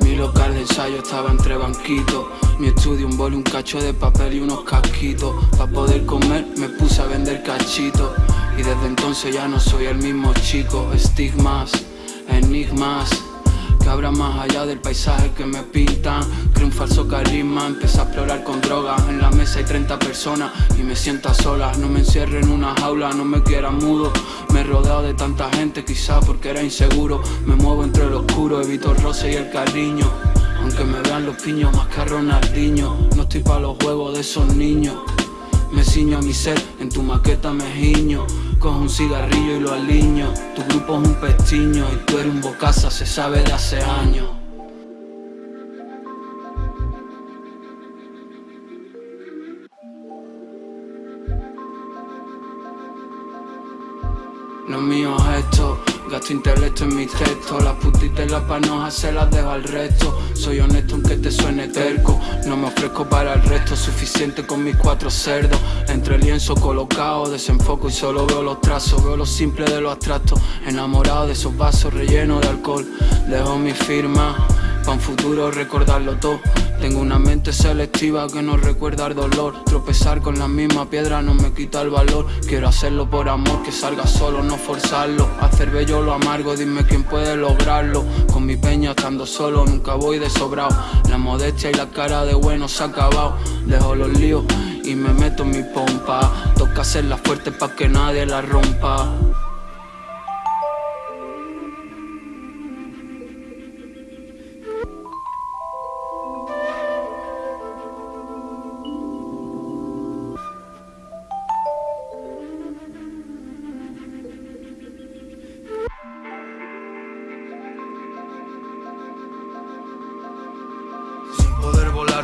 Mi local de ensayo estaba entre banquitos. Mi estudio, un bol, un cacho de papel y unos casquitos. Para poder comer me puse a vender cachitos. Y desde entonces ya no soy el mismo chico. Estigmas, enigmas que habrá más allá del paisaje que me pintan. Creo un falso carisma, empecé a explorar con drogas. En la mesa hay 30 personas y me siento sola. No me encierre en una jaula, no me quiera mudo. Me he rodeado de tanta gente, quizá porque era inseguro. Me muevo entre el oscuro, evito el roce y el cariño. Aunque me vean los piños más que a Ronaldinho. No estoy para los juegos de esos niños me ciño a mi ser, en tu maqueta me giño. Cojo un cigarrillo y lo aliño. Tu grupo es un pestiño y tú eres un bocaza, se sabe de hace años. Lo mío es esto, gasto intelecto en mis textos Las putitas y las panojas se las dejo al resto. Soy honesto aunque te suene terco. No me ofrezco para el resto, suficiente con mis cuatro cerdos. Entre lienzo colocado, desenfoco y solo veo los trazos. Veo lo simple de lo abstracto Enamorado de esos vasos rellenos de alcohol. Dejo mi firma Pa' un futuro recordarlo todo. Tengo una mente selectiva que no recuerda el dolor. Tropezar con la misma piedra no me quita el valor. Quiero hacerlo por amor, que salga solo, no forzarlo. Hacer bello lo amargo, dime quién puede lograrlo. Con mi peña estando solo, nunca voy de sobrado La modestia y la cara de bueno se ha acabado Dejo los líos y me meto en mi pompa. Toca hacerla fuerte pa' que nadie la rompa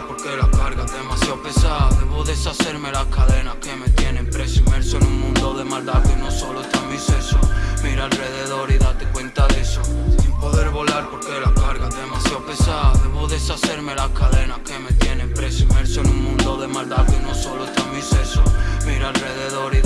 porque la carga es demasiado pesada. Debo deshacerme las cadenas que me tienen preso. Inmerso en un mundo de maldad que no solo está en mi seso Mira alrededor y date cuenta de eso. Sin poder volar porque la carga es demasiado pesada. Debo deshacerme las cadenas que me tienen preso. Inmerso en un mundo de maldad que no solo está en mi seso Mira alrededor y